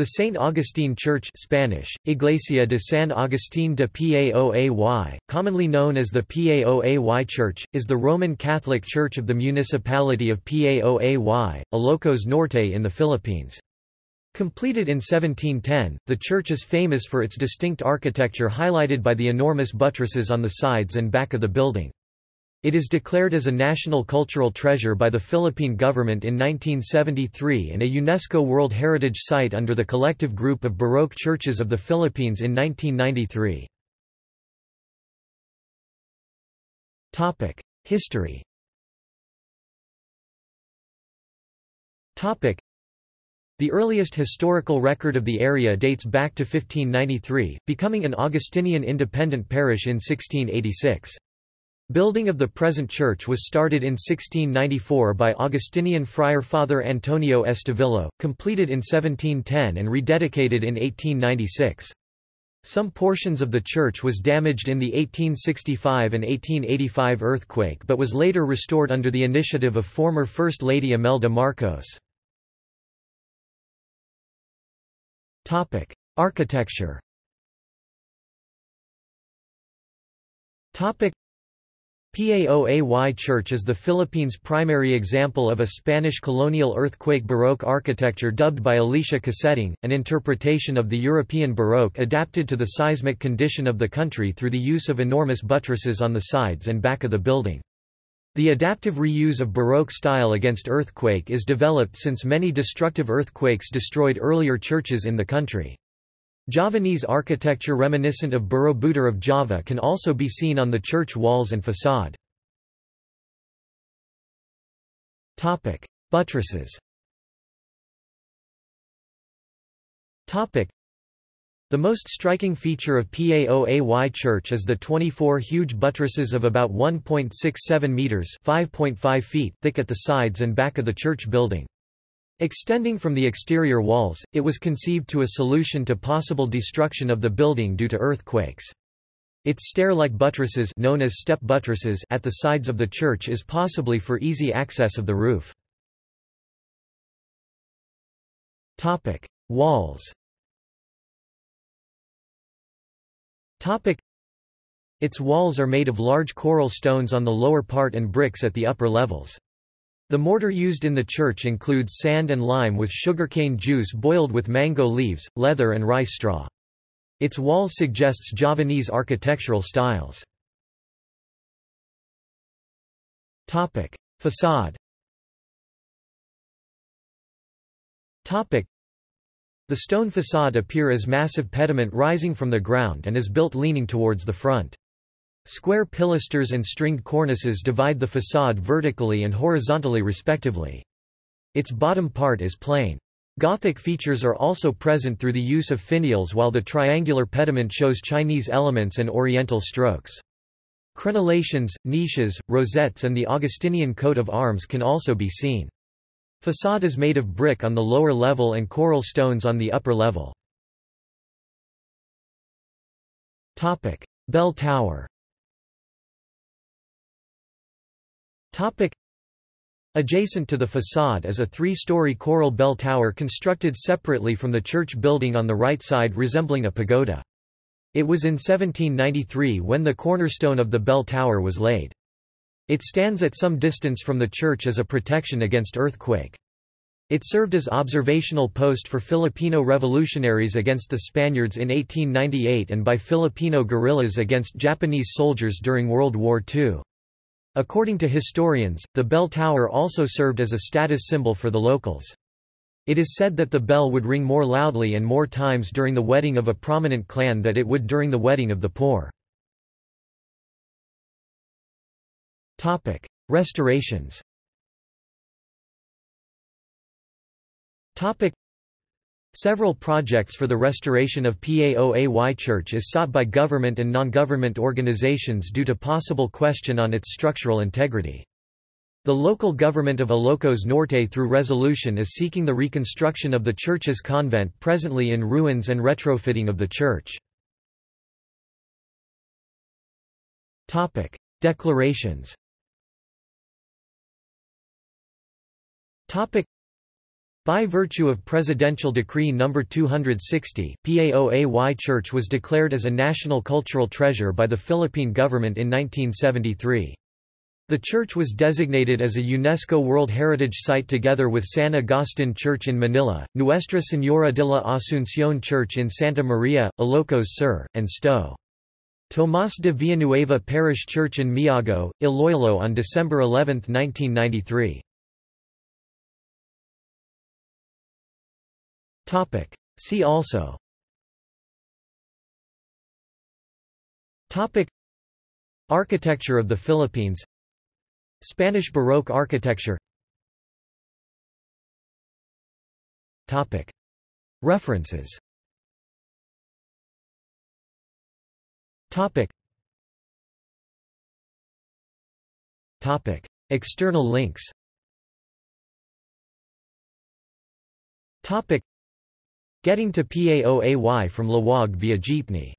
The St. Augustine Church Spanish, Iglesia de San Agustín de Paoay, commonly known as the Paoay Church, is the Roman Catholic Church of the municipality of Paoay, Ilocos Norte in the Philippines. Completed in 1710, the church is famous for its distinct architecture highlighted by the enormous buttresses on the sides and back of the building. It is declared as a national cultural treasure by the Philippine government in 1973 and a UNESCO World Heritage Site under the collective group of Baroque churches of the Philippines in 1993. History the earliest historical record of the area dates back to 1593, becoming an Augustinian independent parish in 1686. Building of the present church was started in 1694 by Augustinian friar Father Antonio Estevillo, completed in 1710 and rededicated in 1896. Some portions of the church was damaged in the 1865 and 1885 earthquake but was later restored under the initiative of former First Lady Imelda Marcos. Architecture Paoay Church is the Philippines' primary example of a Spanish colonial earthquake Baroque architecture dubbed by Alicia Coseteng, an interpretation of the European Baroque adapted to the seismic condition of the country through the use of enormous buttresses on the sides and back of the building. The adaptive reuse of Baroque style against earthquake is developed since many destructive earthquakes destroyed earlier churches in the country. Javanese architecture reminiscent of Borobudur of Java can also be seen on the church walls and facade. Buttresses the most striking feature of Paoay Church is the 24 huge buttresses of about 1.67 meters (5.5 feet) thick at the sides and back of the church building. Extending from the exterior walls, it was conceived to a solution to possible destruction of the building due to earthquakes. Its stair-like buttresses known as step buttresses at the sides of the church is possibly for easy access of the roof. Topic: Walls Topic: Its walls are made of large coral stones on the lower part and bricks at the upper levels. The mortar used in the church includes sand and lime with sugarcane juice boiled with mango leaves, leather and rice straw. Its walls suggests Javanese architectural styles. Facade The stone facade appear as massive pediment rising from the ground and is built leaning towards the front. Square pilasters and stringed cornices divide the facade vertically and horizontally respectively. Its bottom part is plain. Gothic features are also present through the use of finials while the triangular pediment shows Chinese elements and oriental strokes. Crenellations, niches, rosettes and the Augustinian coat of arms can also be seen. Facade is made of brick on the lower level and coral stones on the upper level. Bell Tower Adjacent to the facade is a three-story coral bell tower constructed separately from the church building on the right side resembling a pagoda. It was in 1793 when the cornerstone of the bell tower was laid. It stands at some distance from the church as a protection against earthquake. It served as observational post for Filipino revolutionaries against the Spaniards in 1898 and by Filipino guerrillas against Japanese soldiers during World War II. According to historians, the bell tower also served as a status symbol for the locals. It is said that the bell would ring more loudly and more times during the wedding of a prominent clan than it would during the wedding of the poor. Restorations Several projects for the restoration of Paoay Church is sought by government and non-government organizations due to possible question on its structural integrity. The local government of Ilocos Norte through resolution is seeking the reconstruction of the church's convent presently in ruins and retrofitting of the church. Declarations By virtue of Presidential Decree No. 260, PAOAY Church was declared as a national cultural treasure by the Philippine government in 1973. The church was designated as a UNESCO World Heritage Site together with San Agustin Church in Manila, Nuestra Señora de la Asunción Church in Santa Maria, Ilocos Sur, and Sto. Tomás de Villanueva Parish Church in Miagao, Iloilo on December 11, 1993. See also. Architecture of the Philippines. Spanish Baroque architecture. References. External links Getting to PAOAY from Laoag via jeepney